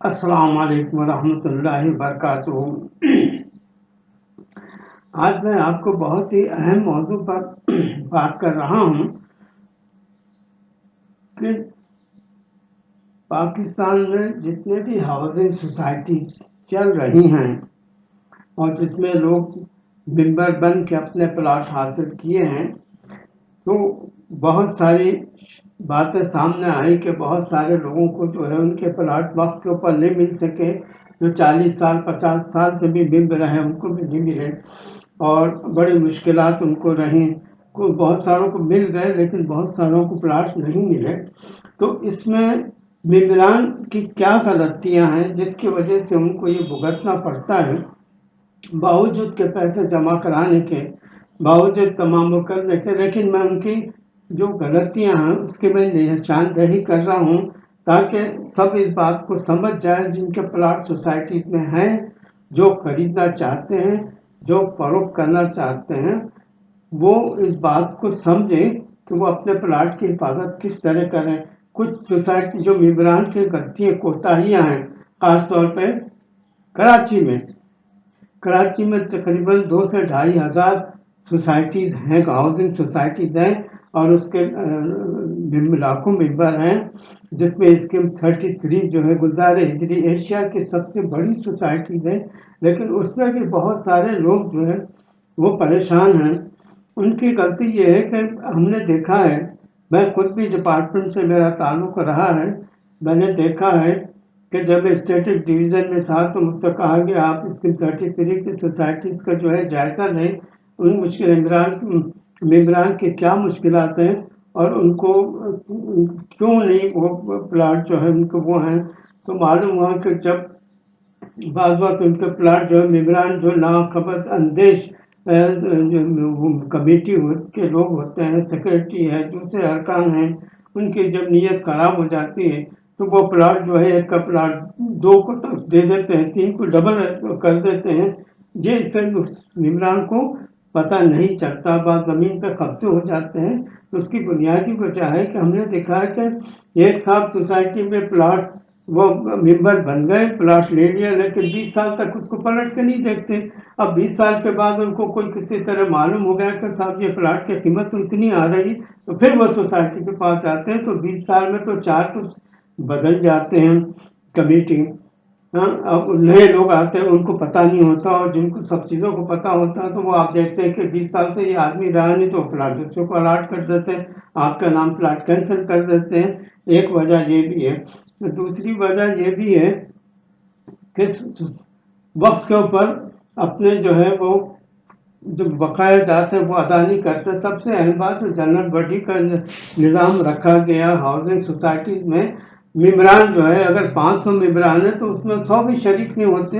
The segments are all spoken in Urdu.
السلام علیکم ورحمۃ اللہ وبرکاتہ۔ آج میں آپ کو بہت ہی اہم موضوع پر بات کر رہا ہوں کہ پاکستان میں جتنے بھی ہاؤسنگ سوسائٹی چل رہی ہیں اور جس میں لوگ ممبر بن کے اپنے پلاٹ حاصل کیے ہیں، تو بہت ساری باتیں سامنے آئی کہ بہت سارے لوگوں کو جو ہے ان کے پلاٹ وقت کے اوپر نہیں مل سکے، جو چالیس سال، پچاس سال سے بھی مل رہے ان کو بھی نہیں ملے اور بڑی مشکلات ان کو رہیں۔ بہت ساروں کو مل گئے لیکن بہت ساروں کو پلاٹ نہیں ملے۔ تو اس میں ممبران کی کیا غلطیاں ہیں جس کی وجہ سے ان کو یہ بھگتنا پڑتا ہے؟ باوجود کے پیسے جمع کرانے کے، باوجود تمام وہ کرنے کے، لیکن میں ان کی جو غلطیاں ہیں، اس کی میں نشاندہی کر رہا ہوں تاکہ سب اس بات کو سمجھ جائیں، جن کے پلاٹ سوسائٹیز میں ہیں، جو خریدنا چاہتے ہیں، جو فروخت کرنا چاہتے ہیں، وہ اس بات کو سمجھیں کہ وہ اپنے پلاٹ کی حفاظت کس طرح کریں۔ کچھ سوسائٹی جو ممبران کی غلطیاں، کوتاہیاں ہیں، خاص طور پہ کراچی میں۔ کراچی میں تقریباً دو سے ڈھائی ہزار سوسائٹیز ہیں ہاؤسنگ سوسائٹیز ہیں اور اس کے لاکھوں ممبر ہیں، جس میں اسکیم تھرٹی تھری جو ہے گلزار ہجری ایشیا کی سب سے بڑی سوسائٹیز ہے لیکن اس میں بھی بہت سارے لوگ جو ہے وہ پریشان ہیں۔ ان کی غلطی یہ ہے کہ ہم نے دیکھا ہے، میں خود بھی ڈپارٹمنٹ سے میرا تعلق رہا ہے، میں نے دیکھا ہے کہ جب اسٹیٹک ڈویژن میں تھا تو مجھ سے کہا گیا آپ اسکیم تھرٹی تھری کی سوسائٹیز کا جو ہے جائزہ لیں، ان مشکل عمران ممبران کی کیا مشکلات ہیں اور ان کو کیوں نہیں وہ پلاٹ جو ہے ان کو وہ ہیں؟ تو معلوم ہوا کہ جب بعض وقت ان کے پلاٹ جو ہے ممبران جو ناخبت اندیش کمیٹی کے لوگ ہوتے ہیں سیکرٹری ہے دوسرے ارکان ہیں، ان کی جب نیت خراب ہو جاتی ہے، تو وہ پلاٹ جو ہے، ایک کا پلاٹ دو کو دے دیتے ہیں، تین کو ڈبل کر دیتے ہیں۔ یہ سے ممبران کو پتہ نہیں چلتا بعض زمین پہ قبضے ہو جاتے ہیں۔ تو اس کی بنیادی وجہ ہے کہ ہم نے دیکھا ہے کہ ایک صاحب سوسائٹی میں پلاٹ وہ ممبر بن گئے پلاٹ لے لیا، لیکن بیس سال تک اس کو پلٹ کے نہیں دیکھتے۔ اب بیس سال کے بعد ان کو کوئی کسی طرح معلوم ہو گیا کہ صاحب یہ پلاٹ کی قیمت تو اتنی آ رہی، تو پھر وہ سوسائٹی کے پاس جاتے ہیں۔ تو بیس سال میں تو چار تو بدل جاتے ہیں، کمیٹی ہاں، اب نئے لوگ آتے ہیں، ان کو پتہ نہیں ہوتا اور جن کو سب چیزوں کو پتہ ہوتا ہے تو وہ آپ دیکھتے ہیں کہ بیس سال سے یہ آدمی رہا نہیں تو پلاٹ دوسروں کو الاٹ کر دیتے ہیں، آپ کا نام پلاٹ کینسل کر دیتے ہیں۔ ایک وجہ یہ بھی ہے۔ دوسری وجہ یہ بھی ہے کہ وقت کے اوپر اپنے جو ہے وہ جو بقایا جاتے ہیں وہ ادا نہیں کرتے۔ سب سے اہم بات جو جنرل باڈی کا نظام رکھا گیا ہاؤسنگ سوسائٹیز میں۔ ممبران جو ہے، اگر پانچ سو ممبران ہیں تو اس میں سو بھی شریک نہیں ہوتے۔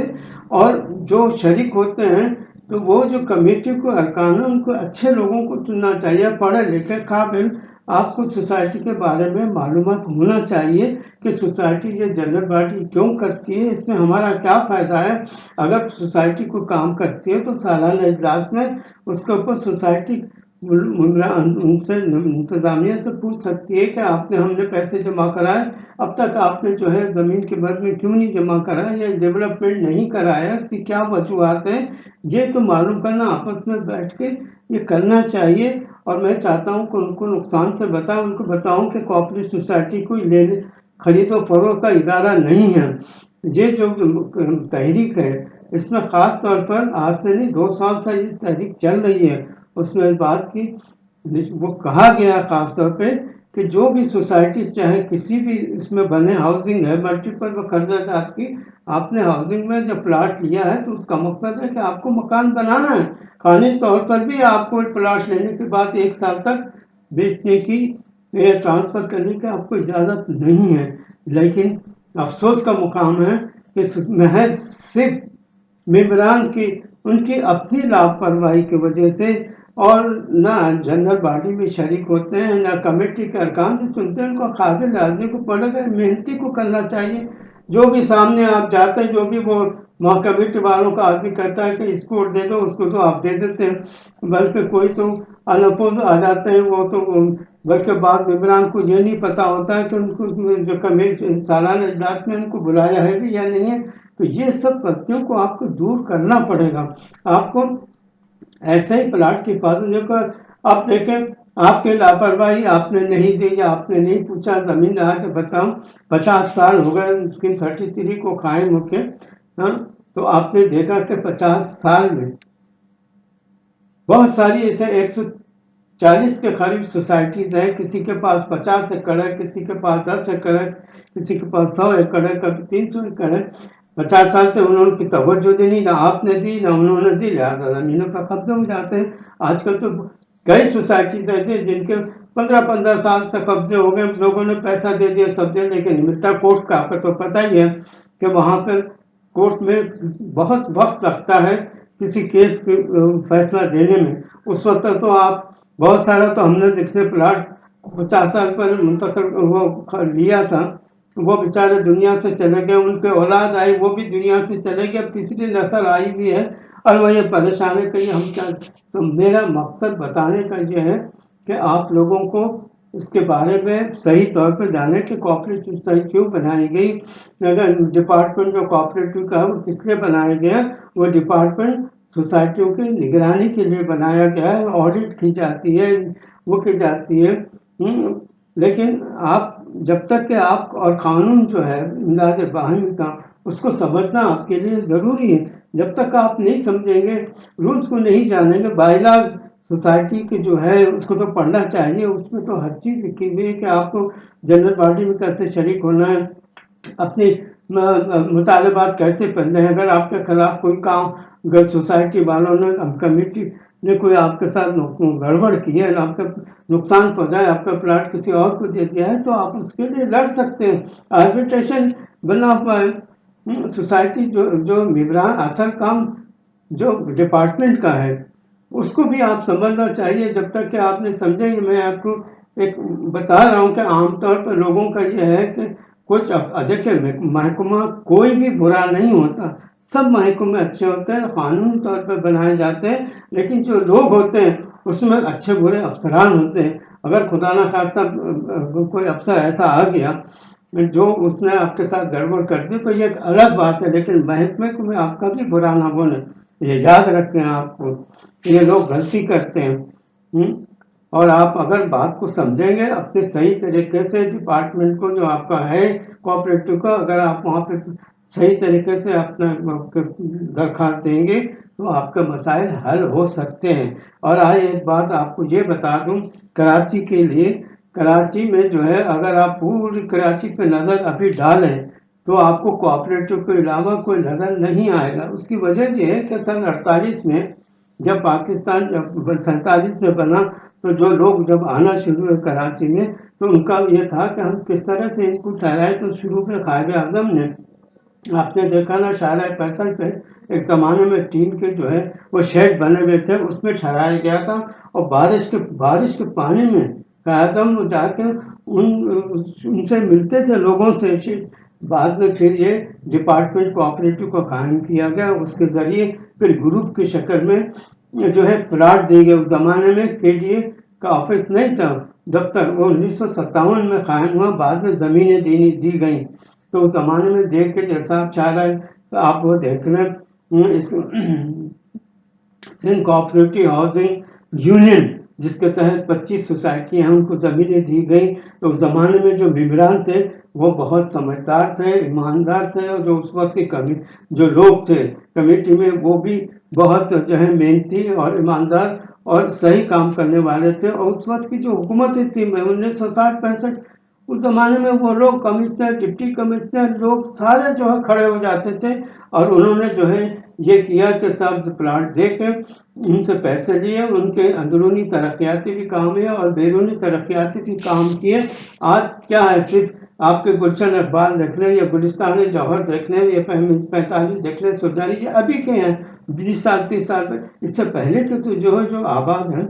اور جو شریک ہوتے ہیں، تو وہ جو کمیٹی کو ارکان ہے ان کو اچھے لوگوں کو چننا چاہیے۔ پڑھے لکھے قابل، آپ کو سوسائٹی کے بارے میں معلومات ہونا چاہیے کہ سوسائٹی یہ جنرل باڈی کیوں کرتی ہے، اس میں ہمارا کیا فائدہ ہے۔ اگر سوسائٹی کو کام کرتی ہے تو سالانہ اجلاس میں اس کے اوپر سوسائٹی ان سے انتظامیہ سے پوچھ سکتی ہے کہ آپ نے ہم نے پیسے جمع کرائے اب تک آپ نے جو ہے زمین کے بد میں کیوں نہیں جمع کرا یا ڈیولپمنٹ نہیں کرایا اس کی کیا وجوہات ہیں یہ تو معلوم کرنا آپس میں بیٹھ کے یہ کرنا چاہیے اور میں چاہتا ہوں کہ ان کو نقصان سے بتاؤں، ان کو بتاؤں کہ کوپریٹ سوسائٹی کو لینے خرید و فروغ کا ادارہ نہیں ہے یہ جو تحریک ہے اس میں خاص طور پر آج سے نہیں دو سال سے یہ تحریک چل رہی ہے۔ اس میں اس بات کی، وہ کہا گیا خاص طور پہ کہ جو بھی سوسائٹی، چاہے کسی بھی اس میں بنے ہاؤسنگ ہے ملٹیپل وہ قرضہ جات کی، آپ نے ہاؤسنگ میں جب پلاٹ لیا ہے تو اس کا مقصد ہے کہ آپ کو مکان بنانا ہے۔ قانونی طور پر بھی آپ کو پلاٹ لینے کے بعد ایک سال تک بیچنے کی یا ٹرانسفر کرنے کی آپ کو اجازت نہیں ہے۔ لیکن افسوس کا مقام ہے کہ محض صرف ممبران کی، ان کی اپنی لاپرواہی کی وجہ سے اور نہ جنرل باڈی میں شریک ہوتے ہیں، نہ کمیٹی کے ارکان جو چنتے ہیں ان کو قابل آدمی کو پڑے گا محنتی کو کرنا چاہیے۔ جو بھی سامنے آپ جاتے ہیں، جو بھی وہ وہاں کمیٹی والوں کا آدمی کہتا ہے کہ اس کو دے دو، اس کو تو آپ دے دیتے ہیں۔ بلکہ کوئی تو انپوز آ جاتے ہیں، وہ تو بلکہ بعض ممبران کو یہ نہیں پتا ہوتا ہے کہ ان کو جو کمیٹی سالانہ اجلاس میں ان کو بلایا ہے بھی یا نہیں ہے۔ تو یہ سب غلطیوں کو آپ کو دور کرنا پڑے گا۔ آپ کو ایسے ہی پلاٹ کی حفاظت جو کو آپ دیکھیں، آپ کے لاپرواہی آپ نے نہیں دی یا آپ نے نہیں پوچھا، زمین رہا کہ بتاؤں، پچاس سال ہو گئے اسکیم تھرٹی تھری کو قائم ہو کے ہاں تو آپ نے دیکھا کہ پچاس سال میں بہت ساری ایسے ایک سو چالیس کے قریب سوسائٹیز ہیں، کسی کے پاس پچاس ایکڑ ہے کسی کے پاس دس ایکڑ ہے کسی کے پاس سو ایکڑ ہے کبھی تین سو ایکڑ ہے پچاس سال سے انہوں نے کی توجہ دی نہیں، نہ آپ نے دی، نہ انہوں نے دی، لہٰذا زمینوں کا قبضہ ہو جاتے ہیں۔ آج کل تو کئی سوسائٹیز ایسے جن کے پندرہ پندرہ سال سے قبضے ہو گئے، لوگوں نے پیسہ دے دیا، سب دے، لیکن ملتا کورٹ کا، آپ کو تو پتہ ہی ہے کہ وہاں پر کورٹ میں بہت وقت لگتا ہے کسی کیس کے فیصلہ دینے میں۔ اس وقت تو آپ بہت سارا تو ہم نے دیکھنے پلاٹ، پچاس سال پر منتقل وہ لیا تھا۔ وہ بیچارے دنیا سے چلے گئے، ان کے اولاد آئی، وہ بھی دنیا سے چلے گئے، اب تیسری نسل آئی بھی ہے۔ اور وہ یہ پریشان ہے کہ ہم کیا تو میرا مقصد بتانے کا یہ ہے کہ آپ لوگوں کو اس کے بارے میں صحیح طور پہ جانے کہ کوآپریٹو صحیح کیوں بنائی گئی۔ اگر ڈپارٹمنٹ جو کوآپریٹو کا ہے، وہ کس لیے بنایا گیا؟ وہ ڈپارٹمنٹ سوسائٹیوں کی نگرانی کے لیے بنایا گیا ہے آڈٹ کی جاتی ہے، وہ کی جاتی ہے۔ لیکن آپ جب تک کہ آپ اور قانون جو ہے، امداد باہمی کا، اس کو سمجھنا آپ کے لیے ضروری ہے۔ جب تک آپ نہیں سمجھیں گے رولس کو نہیں جانیں گے بائیلاز سوسائٹی کے جو ہے، اس کو تو پڑھنا چاہیے۔ اس میں تو ہر چیز لکھی ہوئی ہے کہ آپ کو جنرل باڈی میں کیسے شریک ہونا ہے، اپنی مطالبات کیسے پڑھنے ہیں۔ اگر آپ کے خلاف کوئی کام، اگر سوسائٹی والوں نے کمیٹی نے کوئی آپ کے ساتھ گڑبڑ کی ہے، آپ کا نقصان پہنچایا آپ کا پلاٹ کسی اور کو دے دیا ہے، تو آپ اس کے لیے لڑ سکتے ہیں۔ آربیٹریشن بنا ہوا ہے۔ سوسائٹی جو جو ممبران اصل کام جو ڈپارٹمنٹ کا ہے، اس کو بھی آپ سمجھنا چاہیے۔ جب تک کہ آپ نے سمجھیں گے میں آپ کو ایک بتا رہا ہوں کہ عام طور پر لوگوں کا یہ ہے کہ کچھ دیکھیں محکمہ کوئی بھی برا نہیں ہوتا۔ سب محکمے اچھے ہوتے ہیں قانونی طور پر بنائے جاتے ہیں، لیکن جو لوگ ہوتے ہیں، اس میں اچھے برے افسران ہوتے ہیں۔ اگر خدا نہ خواستہ، کوئی افسر ایسا آ گیا جو اس نے آپ کے ساتھ گڑبڑ کر دی، تو یہ ایک الگ بات ہے، لیکن محکمے کو میں آپ کا بھی برا نہ بولے یہ یاد رکھیں آپ کو یہ لوگ غلطی کرتے ہیں۔ اور آپ اگر بات کو سمجھیں گے اپنے صحیح طریقے سے ڈپارٹمنٹ کو جو آپ کا ہے کوآپریٹو کا اگر آپ وہاں پہ صحیح طریقے سے اپنا درخواست دیں گے تو آپ کے مسائل حل ہو سکتے ہیں۔ اور آج ایک بات آپ کو یہ بتا دوں، کراچی کے لیے، کراچی میں جو ہے، اگر آپ پوری کراچی پہ نظر ابھی ڈالیں تو آپ کو کوآپریٹو کے علاوہ کوئی نظر نہیں آئے گا۔ اس کی وجہ یہ ہے کہ سن اڑتالیس میں، جب پاکستان جب سینتالیس میں بنا تو جو لوگ جب آنا شروع ہوئے کراچی میں، تو ان کا یہ تھا کہ ہم کس طرح سے ان کو ٹھہرائے تو شروع میں قائد اعظم نے آپ نے دیکھا نا شارع فیصل پہ ایک زمانے میں ٹین کے جو ہے، وہ شیڈ بنے ہوئے تھے، اس میں ٹھہرایا گیا تھا اور بارش کے بارش کے پانی میں قائد جا کے ان ان سے ملتے تھے لوگوں سے۔ بعد میں پھر یہ ڈپارٹمنٹ کوآپریٹو کو قائم کیا گیا، اس کے ذریعے پھر گروپ کی شکل میں جو ہے پلاٹ دی گئے اس زمانے میں کے ڈی اے کا آفس نہیں تھا، دفتر وہ انیس سو ستاون میں قائم ہوا، بعد میں زمینیں دی دی گئیں۔ تو اس زمانے میں دیکھ کے جیسا آپ چاہ رہے تو آپ وہ دیکھ لیں اس سندھ کوآپریٹو ہاؤسنگ یونین جس کے تحت پچیس سوسائٹی ہیں، ان کو زمینیں دی گئیں۔ تو اس زمانے میں جو ممبران تھے، وہ بہت سمجھدار تھے، ایماندار تھے، اور جو اس وقت کی کمی، جو لوگ تھے کمیٹی میں، وہ بھی بہت جو ہے محنتی اور ایماندار اور صحیح کام کرنے والے تھے۔ اور اس وقت کی جو حکومتیں تھیں انیس سو ساٹھ پینسٹھ اس زمانے میں وہ لوگ کمشنر، ڈپٹی کمشنر، لوگ سارے جو ہے کھڑے ہو جاتے تھے اور انہوں نے جو ہے یہ کیا کہ سبز پلاٹ دے کے ان سے پیسے لیے، ان کے اندرونی ترقیاتی بھی کام ہے اور بیرونی ترقیاتی بھی کام کیے۔ آج کیا ہے صرف آپ کے گلشن اقبال دیکھ لیں یا گلستان جوہر دیکھ لیں یا پینتالیس دیکھ لیں سرجاری یہ ابھی کے ہیں، بیس سال، تیس سال۔ اس سے پہلے کے تو جو ہے جو آباد ہیں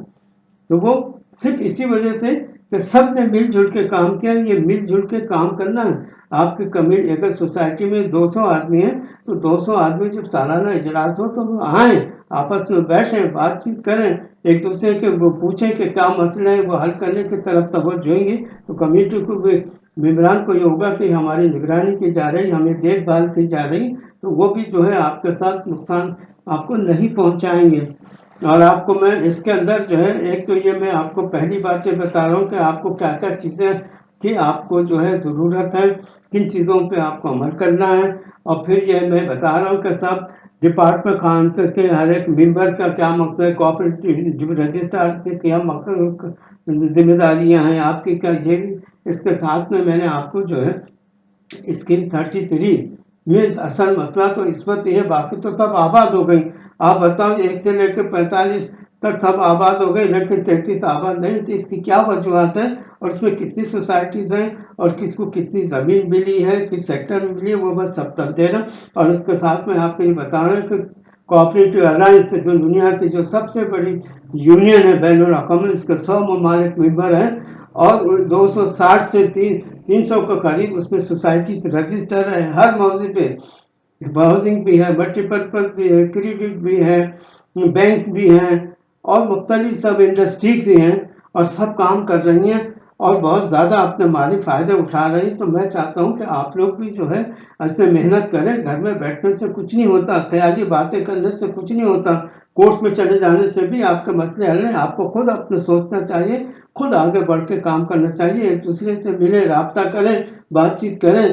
تو وہ صرف اسی وجہ سے کہ سب نے مل جل کے کام کیا، یہ مل جل کے کام کرنا ہے آپ کی کمیٹی اگر سوسائٹی میں دو سو آدمی ہیں، تو دو سو آدمی جب سالانہ اجلاس ہو تو وہ آئیں، آپس میں بیٹھیں، بات چیت کریں۔ ایک دوسرے کے وہ پوچھیں کہ کیا مسئلہ ہے، وہ حل کرنے کی طرف توجہ گے۔ تو کمیٹی کو بھی ممبران کو یہ ہوگا کہ ہماری نگرانی کی جا رہی، ہمیں دیکھ بھال کی جا رہی، تو وہ بھی جو ہے آپ کے ساتھ نقصان آپ کو نہیں پہنچائیں گے۔ اور آپ کو میں اس کے اندر جو ہے، ایک تو یہ میں آپ کو پہلی بات یہ بتا رہا ہوں کہ آپ کو کیا کیا چیزیں کی آپ کو جو ہے ضرورت ہے، کن چیزوں پہ آپ کو عمل کرنا ہے۔ اور پھر یہ میں بتا رہا ہوں کہ سب ڈپارٹمنٹ خان کے ہر ایک ممبر کا کیا مقصد ہے کوآپریٹو رجسٹر کے کیا ذمہ داریاں ہیں، آپ کی کیا یہ اس کے ساتھ میں میں نے آپ کو جو ہے اسکیم تھرٹی تھری میں اصل مسئلہ تو اس وقت یہ باقی تو سب آباد ہو گئی آپ بتاؤ جی، ایک سے لے کے پینتالیس تک سب آباد ہو گئی لیکن تینتیس آباد نہیں تو اس کی کیا وجوہات ہیں؟ اور اس میں کتنی سوسائٹیز ہیں؟ اور کس کو کتنی زمین ملی ہے؟ کس سیکٹر میں ملی ہے؟ وہ بس سب تک دے رہا اور اس کے ساتھ میں آپ کو یہ بتا رہا ہوں کہ کوآپریٹو الائنس جو دنیا کی جو سب سے بڑی یونین ہے، بین الاقوامی، اس کے سو ممالک ممبر ہیں۔ اور دو سو ساٹھ سے تین تین سو کے قریب اس میں سوسائٹی رجسٹر ہے ہر موضوع پہ ہاؤسنگ بھی ہے ملٹی پرپز بھی ہے کریڈٹ بھی ہے بینک بھی ہیں، اور مختلف سب انڈسٹریز بھی ہیں اور سب کام کر رہی ہیں اور بہت زیادہ اپنے مالی فائدے اٹھا رہی ہیں، تو میں چاہتا ہوں کہ آپ لوگ بھی جو ہے ایسے محنت کریں۔ گھر میں بیٹھنے سے کچھ نہیں ہوتا، خیالی باتیں کرنے سے کچھ نہیں ہوتا۔ کورٹ میں چلے جانے سے بھی آپ کے مسئلے حل ہیں۔ آپ کو خود اپنے سوچنا چاہیے، خود آگے بڑھ کے کام کرنا چاہیے، ایک دوسرے سے ملے رابطہ کریں، بات چیت کریں۔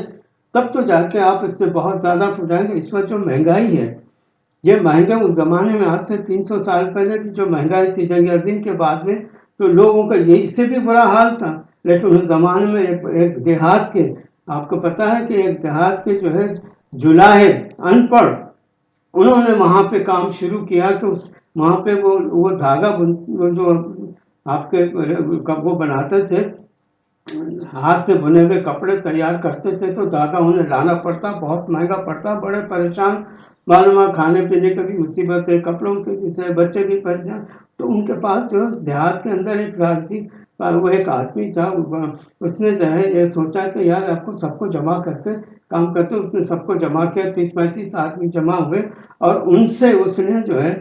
تب تو جا کے آپ اس سے بہت زیادہ جائیں گے۔ اس وقت جو مہنگائی ہے، یہ مہنگا اس زمانے میں آج سے تین سو سال پہلے کی جو مہنگائی تھی جنگ عظیم کے بعد میں، تو لوگوں کا یہ اس سے بھی برا حال تھا۔ لیکن اس زمانے میں ایک ایک دیہات کے، آپ کو پتا ہے کہ ایک دیہات کے جو ہے جلاہے ان پڑھ، انہوں نے وہاں پہ کام شروع کیا کہ اس، وہاں پہ وہ وہ دھاگا جو آپ کے، وہ بناتے تھے ہاتھ سے بنے ہوئے کپڑے تیار کرتے تھے تو دھاگا انہیں لانا پڑتا، بہت مہنگا پڑتا، بڑے پریشان معلوم کھانے پینے کا بھی مصیبت ہے، کپڑوں کے بھی بچے بھی پریشان۔ تو ان کے پاس جو ہے دیہات کے اندر ایک راج اور وہ ایک آدمی تھا، اس نے جو ہے یہ سوچا کہ یار آپ کو سب کو جمع کر کے کام کرتے، اس نے سب کو جمع کیا، تیس پینتیس آدمی جمع ہوئے اور ان سے اس نے جو ہے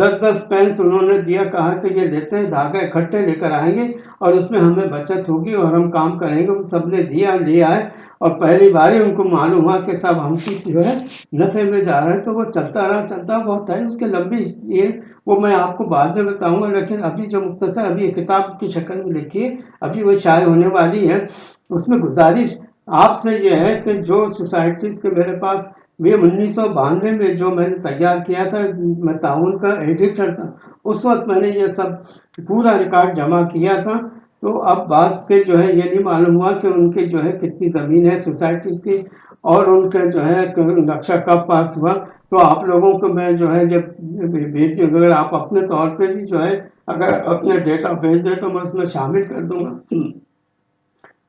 دس دس پینس انہوں نے دیا، کہا کہ یہ لیتے ہیں دھاگا اکٹھے لے کر آئیں گے اور اس میں ہمیں بچت ہوگی اور ہم کام کریں گے وہ سب نے دیا لیا ہے اور پہلی بار ہی ان کو معلوم ہوا کہ سب ہم کی جو ہے نفے میں جا رہے ہیں، تو وہ چلتا رہا، چلتا بہت ہے۔ اس کے لمبی یہ وہ میں آپ کو بعد میں بتاؤں گا، لیکن ابھی جو مختصر ابھی کتاب کی شکل میں لکھی ہے، ابھی وہ شائع ہونے والی ہے۔ اس میں گزارش آپ سے یہ ہے کہ جو سوسائٹیز کے میرے پاس یہ انیس سو بانوے میں جو میں نے تیار کیا تھا، میں تعاون کا ایڈیٹر تھا، اس وقت میں نے یہ سب پورا ریکارڈ جمع کیا تھا۔ تو اب بعض کے جو ہے یہ نہیں معلوم ہوا کہ ان کی جو ہے کتنی زمین ہے سوسائٹیز کی اور ان کے جو ہے نقشہ کب پاس ہوا۔ تو آپ لوگوں کو میں جو ہے جب اگر آپ اپنے طور پہ بھی جو ہے اگر اپنے ڈیٹا بھیج دیں تو میں اس میں شامل کر دوں گا۔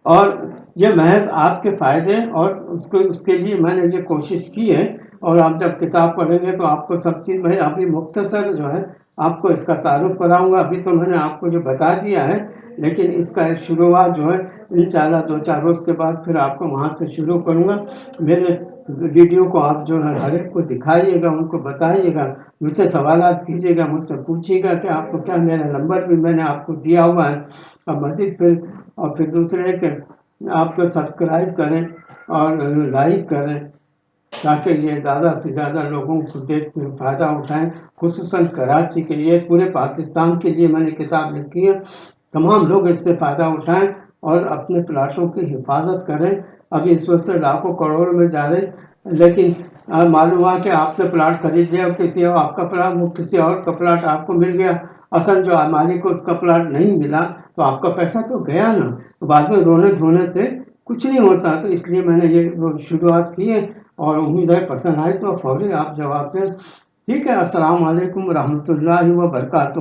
اور یہ محض آپ کے فائدے اور اس کو، اس کے لیے میں نے یہ کوشش کی ہے۔ اور آپ جب کتاب پڑھیں گے تو آپ کو سب چیز میں ابھی مختصر جو ہے آپ کو اس کا تعارف کراؤں گا۔ ابھی تو میں نے آپ کو جو بتا دیا ہے، لیکن اس کا شروعات جو ہے، انشاءاللہ دو چار روز کے بعد پھر آپ کو وہاں سے شروع کروں گا۔ میرے ویڈیو کو آپ جو ہے، ہر ایک کو دکھائیے گا، ان کو بتائیے گا۔ مجھ سے سوالات کیجیے گا، مجھ سے پوچھیے گا کہ آپ کو کیا میرا نمبر بھی میں نے آپ کو دیا ہوا ہے۔ اور مزید پھر، اور پھر دوسرے کہ آپ کو سبسکرائب کریں اور لائک کریں۔ تاکہ یہ زیادہ سے زیادہ لوگوں کو دیکھ کے فائدہ اٹھائیں، خصوصاً کراچی کے لیے، پورے پاکستان کے لیے میں نے کتاب لکھی ہے۔ تمام لوگ اس سے فائدہ اٹھائیں اور اپنے پلاٹوں کی حفاظت کریں۔ ابھی اس وقت سے لاکھوں کروڑ میں جا رہے لیکن معلوم ہوا کہ آپ نے پلاٹ خرید لیا، کسی اور، آپ کا پلاٹ، کسی اور کا پلاٹ آپ کو مل گیا۔ اصل جو مالک کو اس کا پلاٹ نہیں ملا، تو آپ کا پیسہ تو گیا نا۔ بعد میں رونے دھونے سے کچھ نہیں ہوتا، تو اس لیے میں نے یہ شروعات کی ہے۔ اور امید ہے پسند آئے تو فوری آپ جواب دیں۔ ٹھیک ہے، السلام علیکم ورحمۃ اللہ وبرکاتہ۔